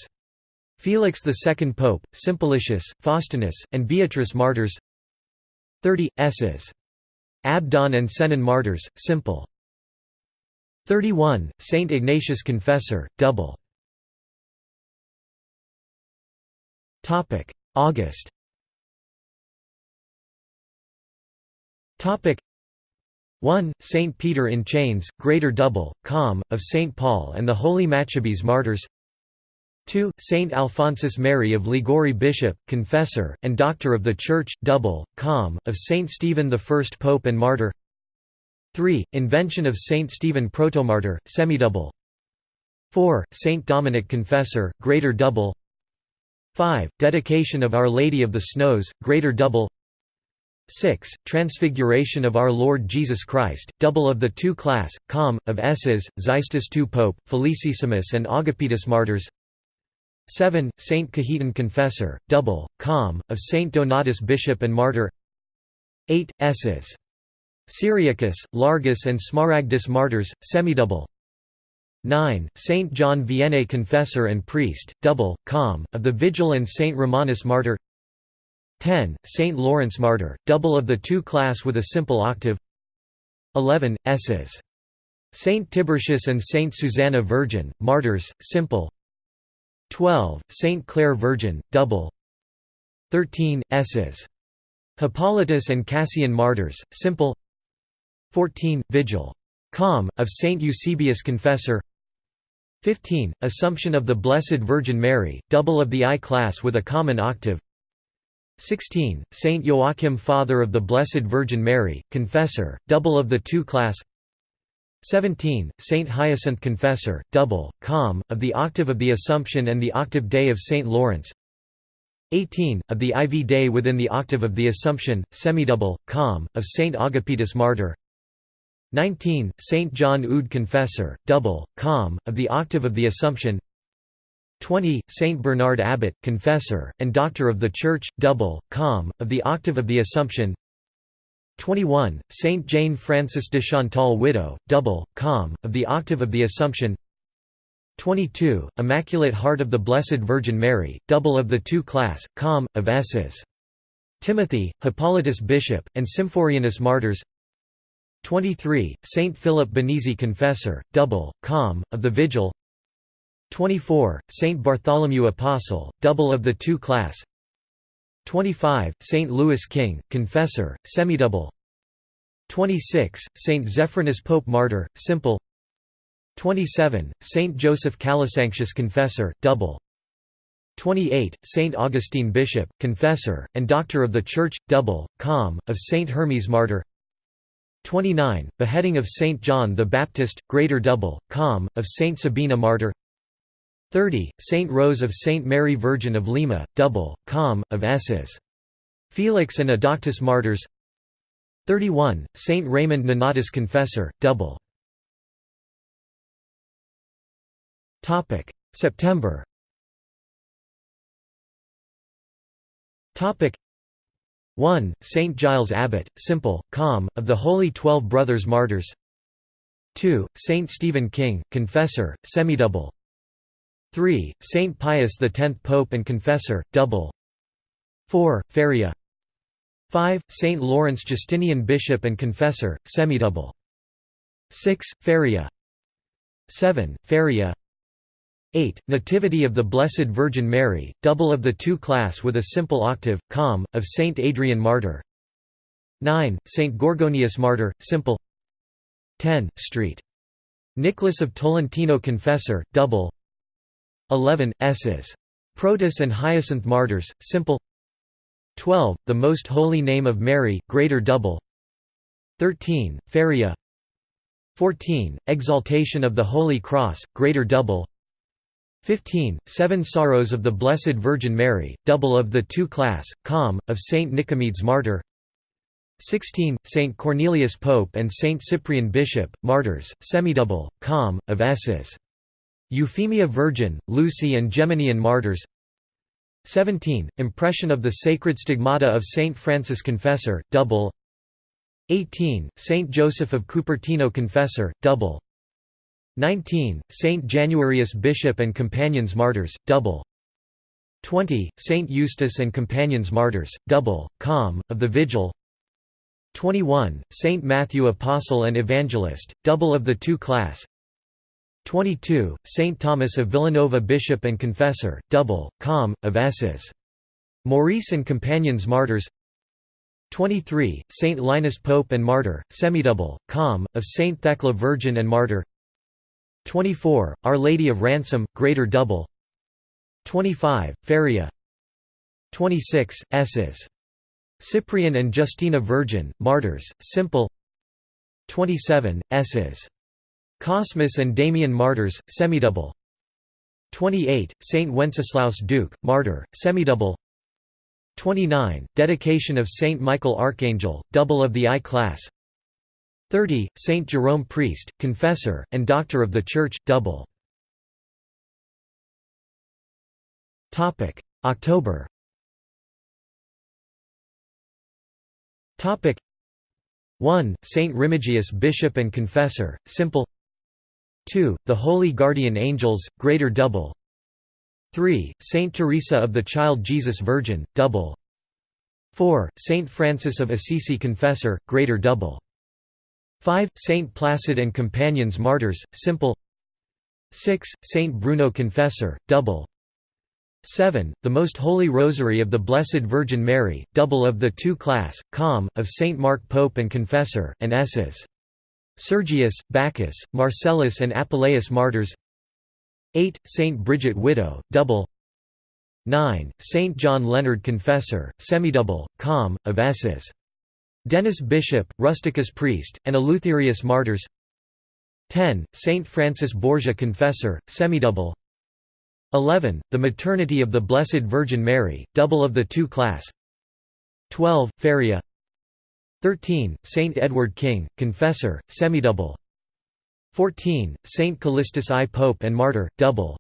Felix II Pope, Simplicius, Faustinus, and Beatrice Martyrs 30. S's. Abdon and Senon Martyrs, simple 31. Saint Ignatius Confessor, double. August. Topic: 1. Saint Peter in Chains, Greater Double, Com, of Saint Paul and the Holy Maccabees Martyrs. 2. Saint Alphonsus Mary of Liguori Bishop, Confessor, and Doctor of the Church, Double, Com, of Saint Stephen I Pope and Martyr. 3. Invention of Saint Stephen Protomartyr, semidouble 4. Saint Dominic Confessor, greater double 5. Dedication of Our Lady of the Snows, greater double 6. Transfiguration of Our Lord Jesus Christ, double of the two-class, com, of S's, Xystus II Pope, Felicissimus and Agapetus Martyrs 7. Saint Cajetan Confessor, double, com, of Saint Donatus Bishop and Martyr 8. S's. Cyriacus, Largus and Smaragdus martyrs, semidouble 9. Saint John Vianney Confessor and Priest, double, com, of the Vigil and Saint Romanus Martyr 10. Saint Lawrence Martyr, double of the two-class with a simple octave 11. S's. Saint Tiburtius and Saint Susanna Virgin, martyrs, simple 12. Saint Clare Virgin, double 13. S's. Hippolytus and Cassian Martyrs, simple 14. Vigil. Com, of Saint Eusebius Confessor 15. Assumption of the Blessed Virgin Mary, double of the I-class with a common octave 16. Saint Joachim Father of the Blessed Virgin Mary, Confessor, double of the two-class 17. Saint Hyacinth Confessor, double, com, of the octave of the Assumption and the octave day of Saint Lawrence 18. Of the IV day within the octave of the Assumption, semidouble, com, of Saint Agapetus Martyr 19. Saint John Eudes Confessor, double, com, of the octave of the Assumption 20. Saint Bernard Abbot, confessor, and doctor of the Church, double, com, of the Octave of the Assumption 21. Saint Jane Frances de Chantal widow, double, com, of the Octave of the Assumption 22. Immaculate Heart of the Blessed Virgin Mary, double of the two class, com, of S's. Timothy, Hippolytus Bishop, and Symphorianus Martyrs 23. Saint Philip Benizi Confessor, double, com, of the Vigil 24. Saint Bartholomew Apostle, double of the two class 25. Saint Louis King, Confessor, semidouble 26. Saint Zephyrinus Pope Martyr, simple 27. Saint Joseph Calasanctius Confessor, double 28. Saint Augustine Bishop, Confessor, and Doctor of the Church, double, com, of Saint Hermes Martyr 29. Beheading of Saint John the Baptist, greater double, com, of Saint Sabina Martyr 30. Saint Rose of Saint Mary Virgin of Lima, double, com, of S's. Felix and Adauctus Martyrs 31. Saint Raymond Nonatus Confessor, double. September 1. Saint Giles Abbot, simple, calm, of the Holy Twelve Brothers Martyrs 2. Saint Stephen King, confessor, semidouble 3. Saint Pius X Pope and confessor, double 4. Feria 5. Saint Lawrence Justinian Bishop and confessor, semidouble 6. Feria 7. Feria 8. Nativity of the Blessed Virgin Mary, double of the two class with a simple octave, com, of Saint Adrian Martyr 9. Saint Gorgonius Martyr, simple 10. St. Nicholas of Tolentino Confessor, double 11. S's. Protus and Hyacinth Martyrs, simple 12. The Most Holy Name of Mary, greater double 13. Feria 14. Exaltation of the Holy Cross, greater double 15. Seven Sorrows of the Blessed Virgin Mary, double of the two class, com, of Saint Nicomedes Martyr 16. Saint Cornelius Pope and Saint Cyprian Bishop, Martyrs, semidouble, com, of S's. Euphemia Virgin, Lucy and Geminian Martyrs 17. Impression of the Sacred Stigmata of Saint Francis Confessor, double 18. Saint Joseph of Cupertino Confessor, double 19. Saint Januarius Bishop and Companions Martyrs, double 20. Saint Eustace and Companions Martyrs, double, com, of the Vigil 21. Saint Matthew Apostle and Evangelist, double of the two class 22. Saint Thomas of Villanova Bishop and Confessor, double, com, of S's. Maurice and Companions Martyrs 23. Saint Linus Pope and Martyr, semidouble, com, of Saint Thecla Virgin and Martyr 24. Our Lady of Ransom, Greater Double 25. Feria 26. S's. Cyprian and Justina Virgin, Martyrs, Simple 27. S's. Cosmas and Damian Martyrs, Semidouble 28. Saint Wenceslaus Duke, Martyr, Semidouble 29. Dedication of Saint Michael Archangel, double of the I class 30. Saint Jerome Priest, Confessor, and Doctor of the Church, double. October Topic 1. Saint Remigius Bishop and Confessor, simple 2. The Holy Guardian Angels, greater double 3. Saint Teresa of the Child Jesus Virgin, double 4. Saint Francis of Assisi Confessor, greater double 5. Saint Placid and Companions Martyrs, simple 6. Saint Bruno Confessor, double 7. The Most Holy Rosary of the Blessed Virgin Mary, double of the two class, com, of Saint Mark Pope and Confessor, and S's. Sergius, Bacchus, Marcellus and Apuleius Martyrs 8. Saint Bridget Widow, double 9. Saint John Leonard Confessor, semidouble, com, of S's. Denis Bishop, Rusticus Priest, and Eleutherius Martyrs 10. Saint Francis Borgia Confessor, semidouble 11. The Maternity of the Blessed Virgin Mary, double of the two class 12. Feria 13. Saint Edward King, Confessor, semidouble 14. Saint Callistus I Pope and Martyr, double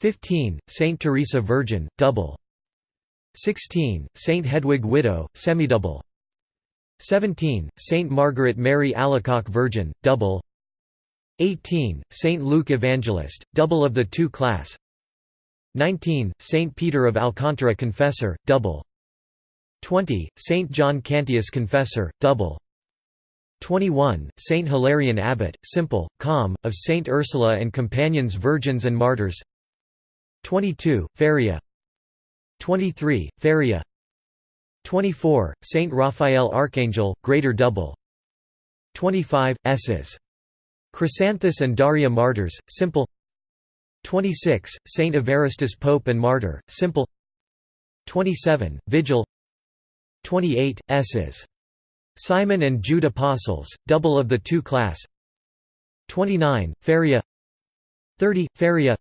15. Saint Teresa Virgin, double 16. Saint Hedwig Widow, semidouble 17. Saint Margaret Mary Alacoque Virgin, double 18. Saint Luke Evangelist, double of the two class 19. Saint Peter of Alcantara Confessor, double 20. Saint John Cantius Confessor, double 21. Saint Hilarion Abbot, simple, calm, of Saint Ursula and Companions Virgins and Martyrs 22. Feria 23. Feria 24. Saint Raphael Archangel, Greater Double 25. S's. Chrysanthus and Daria Martyrs, simple 26. Saint Evaristus Pope and Martyr, simple 27. Vigil 28. S's. Simon and Jude Apostles, double of the two class 29. Feria 30. Feria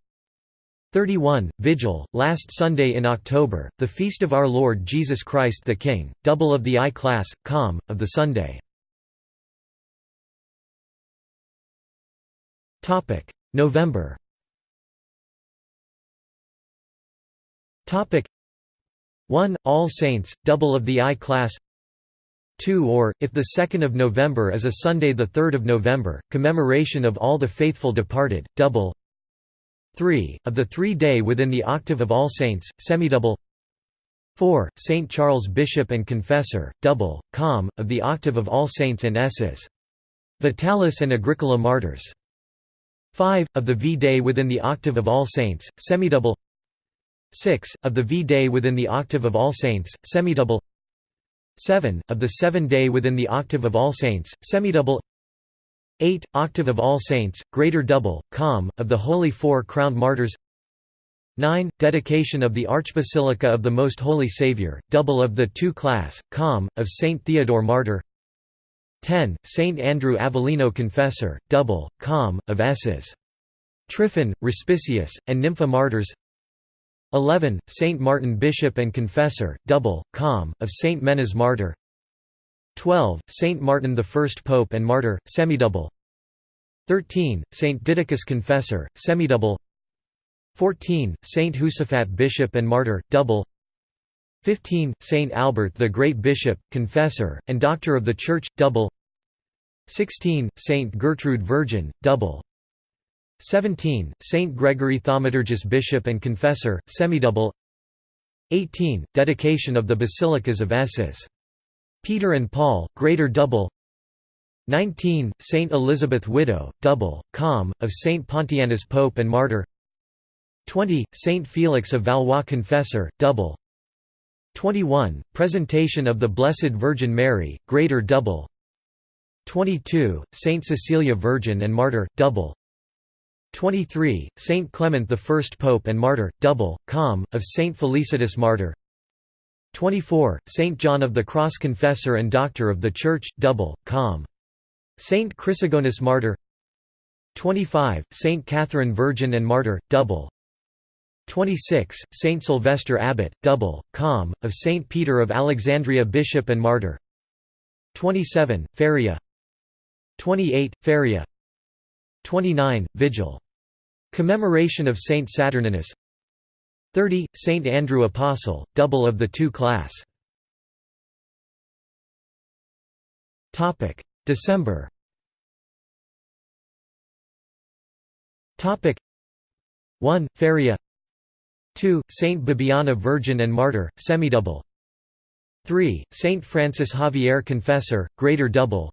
31. Vigil, last Sunday in October, the feast of our Lord Jesus Christ the King, double of the I class, com, of the Sunday. November Topic 1. All Saints, double of the I class 2 or, if the 2nd of November is a Sunday the 3rd of November, commemoration of all the faithful departed, double 3. Of the three-day within the octave of All Saints, semidouble 4. St. Charles Bishop and Confessor, double, com, of the octave of All Saints and S's. Vitalis and Agricola Martyrs. 5. Of the V-day within the octave of All Saints, semidouble 6. Of the V-day within the octave of All Saints, semidouble 7. Of the seven-day within the octave of All Saints, semidouble 8. Octave of All Saints, greater double, com, of the Holy Four-Crowned Martyrs 9. Dedication of the Archbasilica of the Most Holy Saviour, double of the two-class, com, of Saint Theodore Martyr 10. Saint Andrew Avellino Confessor, double, com, of S's. Tryphon, Respicius, and Nympha Martyrs 11. Saint Martin Bishop and Confessor, double, com, of Saint Menas Martyr 12. Saint Martin the First Pope and Martyr, semidouble 13. Saint Didacus Confessor, semidouble 14. Saint Josaphat Bishop and Martyr, double 15. Saint Albert the Great Bishop, Confessor, and Doctor of the Church, double 16. Saint Gertrude Virgin, double 17. Saint Gregory Thaumaturgus Bishop and Confessor, semidouble 18. Dedication of the Basilicas of S's. Peter and Paul, Greater Double 19. Saint Elizabeth Widow, Double, com, of Saint Pontianus Pope and Martyr 20. Saint Felix of Valois Confessor, Double 21. Presentation of the Blessed Virgin Mary, Greater Double 22. Saint Cecilia Virgin and Martyr, Double 23. Saint Clement I Pope and Martyr, double, com, of Saint Felicitas Martyr 24. Saint John of the Cross Confessor and Doctor of the Church, double, com. Saint Chrysogonus Martyr 25. Saint Catherine Virgin and Martyr, double 26. Saint Sylvester Abbot, double, com, of Saint Peter of Alexandria Bishop and Martyr 27. Feria 28. Feria 29. Vigil Commemoration of Saint Saturninus 30. Saint Andrew Apostle, double of the two class December Topic 1. Feria 2. Saint Bibiana Virgin and Martyr, semidouble 3. Saint Francis Xavier Confessor, greater double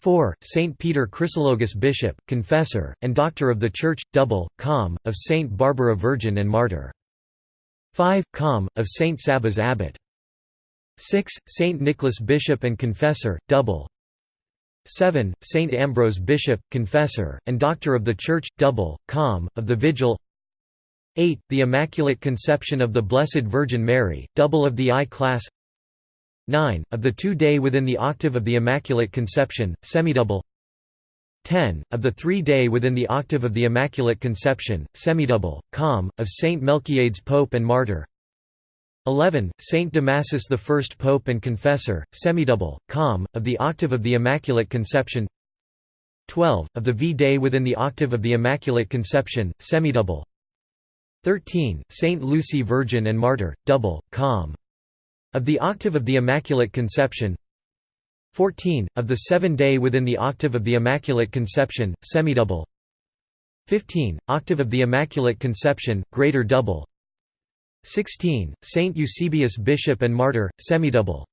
4. Saint Peter Chrysologus Bishop, Confessor, and Doctor of the Church, double, com, of Saint Barbara Virgin and Martyr. 5. Com, of Saint Sabas Abbot. 6. Saint Nicholas Bishop and Confessor, double. 7. Saint Ambrose Bishop, Confessor, and Doctor of the Church, double, com, of the Vigil 8. The Immaculate Conception of the Blessed Virgin Mary, double of the I-class 9. Of the two-day within the octave of the Immaculate Conception, semidouble 10. Of the three-day within the octave of the Immaculate Conception, semidouble, com, of Saint Melchiades Pope and Martyr 11. Saint Damasus I Pope and Confessor, semidouble, com, of the octave of the Immaculate Conception 12. Of the V-day within the octave of the Immaculate Conception, semidouble 13. Saint Lucy Virgin and Martyr, double, com. Of the octave of the Immaculate Conception 14. Of the seven-day within the octave of the Immaculate Conception, semidouble 15. Octave of the Immaculate Conception, greater double 16. Saint Eusebius Bishop and Martyr, semidouble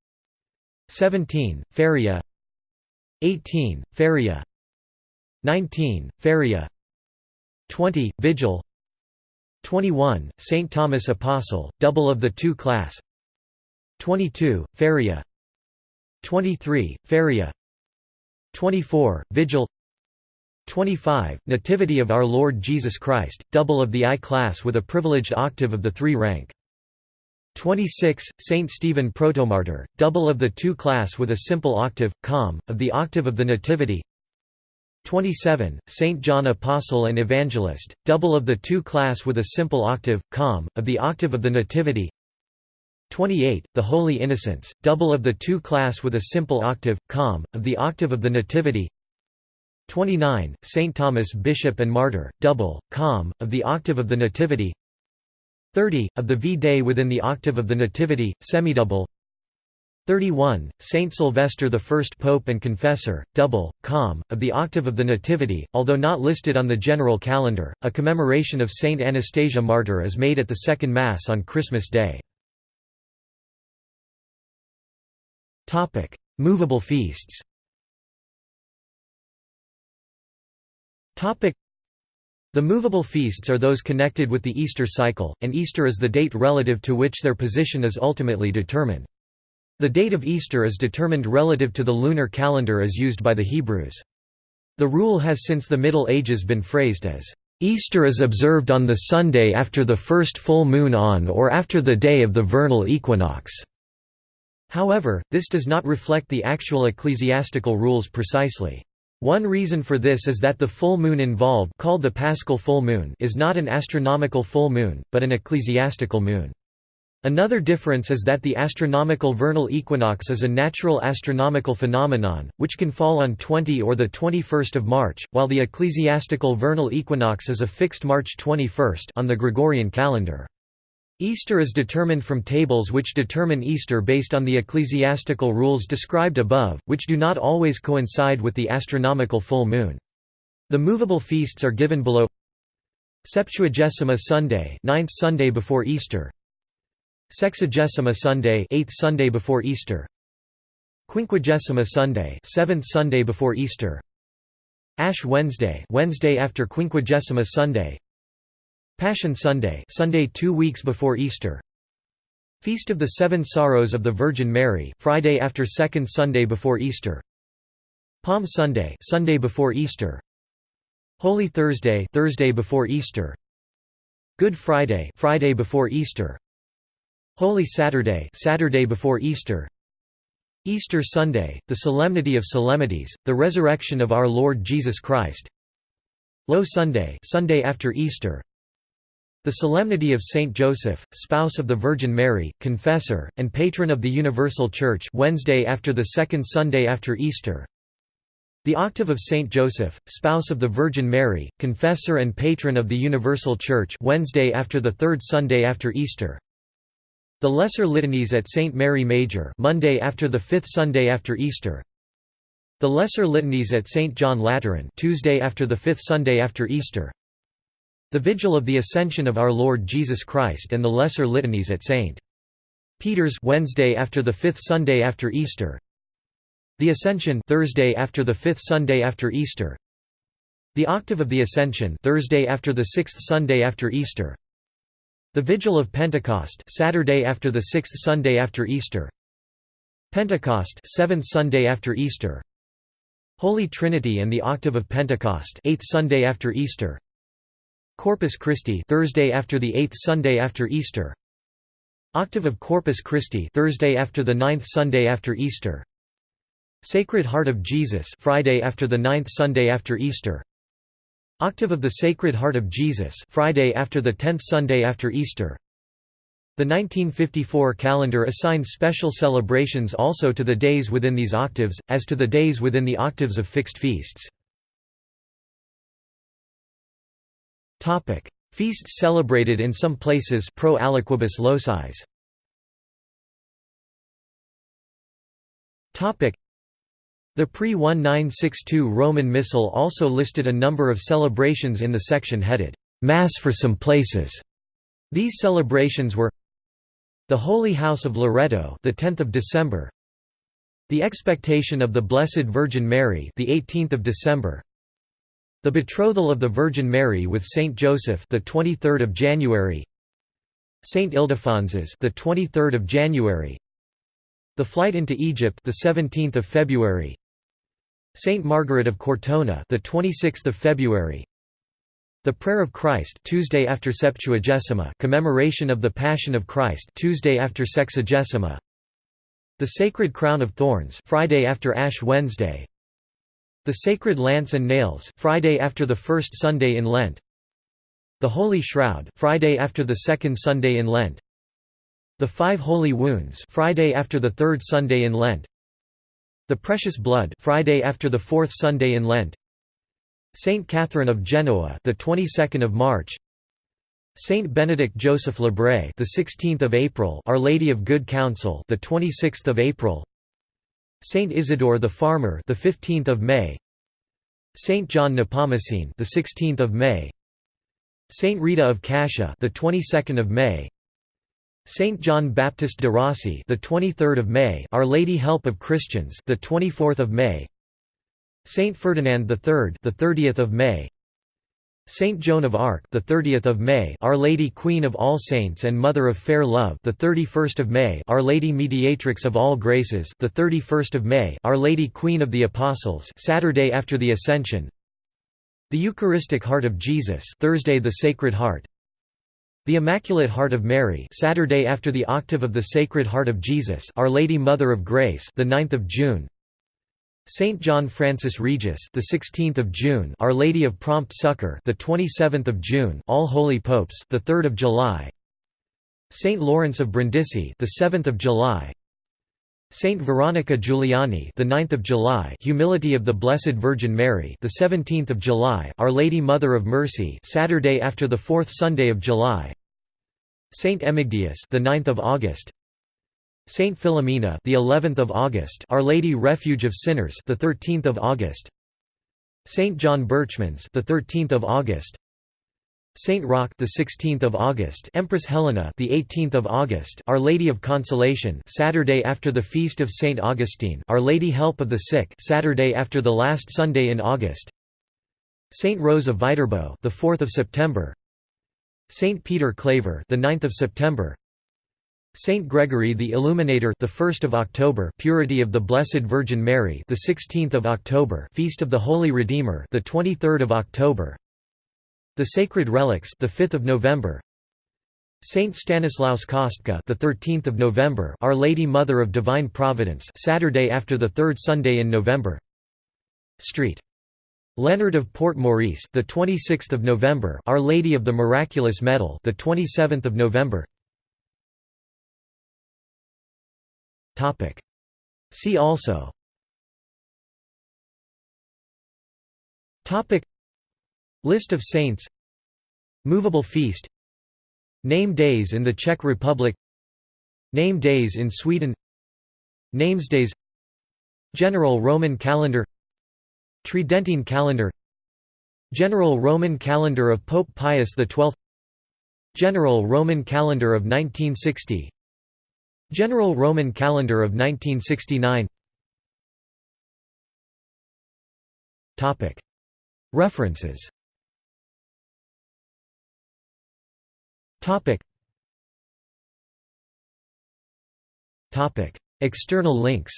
17. Feria 18. Feria 19. Feria 20. Vigil 21. St. Thomas Apostle, double of the two class 22. Feria 23. Feria 24. Vigil 25. Nativity of Our Lord Jesus Christ, double of the I class with a privileged octave of the three rank 26. Saint Stephen Protomartyr, double of the two class with a simple octave, com, of the octave of the Nativity 27. Saint John Apostle and Evangelist, double of the two class with a simple octave, com, of the octave of the Nativity 28. The Holy Innocents, double of the two class with a simple octave, com, of the octave of the Nativity 29. Saint Thomas Bishop and Martyr, double, com, of the octave of the Nativity 30. Of the V-Day within the octave of the Nativity, semidouble 31. Saint Sylvester I Pope and Confessor, double, com, of the octave of the Nativity, although not listed on the general calendar, a commemoration of Saint Anastasia Martyr is made at the Second Mass on Christmas Day. Movable feasts the movable feasts are those connected with the Easter cycle, and Easter is the date relative to which their position is ultimately determined. The date of Easter is determined relative to the lunar calendar as used by the Hebrews. The rule has since the Middle Ages been phrased as, "...Easter is observed on the Sunday after the first full moon on or after the day of the vernal equinox." However, this does not reflect the actual ecclesiastical rules precisely. One reason for this is that the full moon involved called the paschal full moon is not an astronomical full moon, but an ecclesiastical moon. Another difference is that the astronomical vernal equinox is a natural astronomical phenomenon, which can fall on 20 or 21 March, while the ecclesiastical vernal equinox is a fixed March 21 on the Gregorian calendar. Easter is determined from tables which determine Easter based on the ecclesiastical rules described above, which do not always coincide with the astronomical full moon. The movable feasts are given below. Septuagesima Sunday 9th Sunday before Easter. Sexagesima Sunday 8th Sunday before Easter. Quinquagesima Sunday 7th Sunday before Easter. Ash Wednesday Wednesday after Quinquagesima Sunday Passion Sunday Sunday 2 weeks before Easter. Feast of the Seven Sorrows of the Virgin Mary Friday after second Sunday before Easter. Palm Sunday Sunday before Easter. Holy Thursday Thursday before Easter. Good Friday Friday before Easter. Holy Saturday Saturday before Easter. Easter Sunday, the Solemnity of Solemnities, the Resurrection of our Lord Jesus Christ. Low Sunday Sunday after Easter The Solemnity of Saint Joseph, spouse of the Virgin Mary, confessor, and patron of the Universal Church Wednesday after the second Sunday after Easter The Octave of Saint Joseph, spouse of the Virgin Mary, confessor and patron of the Universal Church Wednesday after the third Sunday after Easter the Lesser Litanies at St. Mary Major Monday after the fifth Sunday after Easter The Lesser Litanies at St. John Lateran Tuesday after the fifth Sunday after Easter The Vigil of the Ascension of Our Lord Jesus Christ and the Lesser Litanies at St. Peter's Wednesday after the fifth Sunday after Easter. The Ascension Thursday after the fifth Sunday after Easter. The Octave of the Ascension Thursday after the sixth Sunday after Easter. The Vigil of Pentecost Saturday after the sixth Sunday after Easter. Pentecost seventh Sunday after Easter. Holy Trinity and the Octave of Pentecost eighth Sunday after Easter Corpus Christi Thursday after the eighth Sunday after Easter. Octave of Corpus Christi Thursday after the ninth Sunday after Easter. Sacred Heart of Jesus Friday after the ninth Sunday after Easter. Octave of the Sacred Heart of Jesus Friday after the 10th Sunday after Easter. The 1954 calendar assigned special celebrations also to the days within these octaves, as to the days within the octaves of fixed feasts. Feasts celebrated in some places pro aliquibus locis. Topic: The pre-1962 Roman Missal also listed a number of celebrations in the section headed, "'Mass for some places'". These celebrations were the Holy House of Loreto the 10th of December the expectation of the Blessed Virgin Mary the 18th of December the betrothal of the Virgin Mary with Saint Joseph the 23rd of January Saint Ildefonsus the 23rd of January the flight into Egypt the 17th of February Saint Margaret of Cortona, the 26th of February. The Prayer of Christ, Tuesday after Septuagesima, commemoration of the Passion of Christ, Tuesday after Sexagesima. The Sacred Crown of Thorns, Friday after Ash Wednesday. The Sacred Lance and Nails, Friday after the first Sunday in Lent. The Holy Shroud, Friday after the second Sunday in Lent. The Five Holy Wounds, Friday after the third Sunday in Lent. The Precious Blood Friday after the fourth Sunday in Lent Saint Catherine of Genoa the 22nd of March Saint Benedict Joseph Labre the 16th of April Our Lady of Good Counsel the 26th of April Saint Isidore the Farmer the 15th of May Saint John Nepomucene the 16th of May Saint Rita of Cascia the 22nd of May Saint John Baptist de Rossi, the 23rd of May, Our Lady Help of Christians, the 24th of May. Saint Ferdinand III, the 30th of May. Saint Joan of Arc, the 30th of May, Our Lady Queen of All Saints and Mother of Fair Love, the 31st of May, Our Lady Mediatrix of All Graces, the 31st of May, Our Lady Queen of the Apostles, Saturday after the Ascension. The Eucharistic Heart of Jesus, Thursday the Sacred Heart. The Immaculate Heart of Mary, Saturday after the octave of the Sacred Heart of Jesus, Our Lady Mother of Grace, the 9th of June. Saint John Francis Regis, the 16th of June, Our Lady of Prompt Succor, the 27th of June, All Holy Popes, the 3rd of July. Saint Lawrence of Brindisi, the 7th of July. Saint Veronica Giuliani, the 9th of July, Humility of the Blessed Virgin Mary, the 17th of July, Our Lady Mother of Mercy, Saturday after the 4th Sunday of July. Saint Emigdius, the 9th of August. Saint Philomena, the 11th of August, Our Lady Refuge of Sinners, the 13th of August. Saint John Berchmans, the 13th of August. Saint Roch the 16th of August. Empress Helena the 18th of August. Our Lady of Consolation Saturday after the feast of Saint Augustine. Our Lady Help of the Sick Saturday after the last Sunday in August. Saint Rose of Viterbo the 4th of September. Saint Peter Claver the 9th of September Saint Gregory the Illuminator the 1st of October Purity of the Blessed Virgin Mary the 16th of October Feast of the Holy Redeemer the 23rd of October the Sacred Relics, the 5th of November. Saint Stanislaus Kostka, the 13th of November, Our Lady Mother of Divine Providence, Saturday after the third Sunday in November. Street. Leonard of Port Maurice, the 26th of November, Our Lady of the Miraculous Medal, the 27th of November. See also. List of saints. Movable feast. Name days in the Czech Republic. Name days in Sweden. Namesdays General Roman calendar. Tridentine calendar. General Roman calendar of Pope Pius XII General Roman calendar of 1960 General Roman calendar of 1969 References. External links.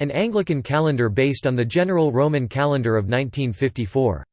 An Anglican calendar based on the General Roman calendar of 1954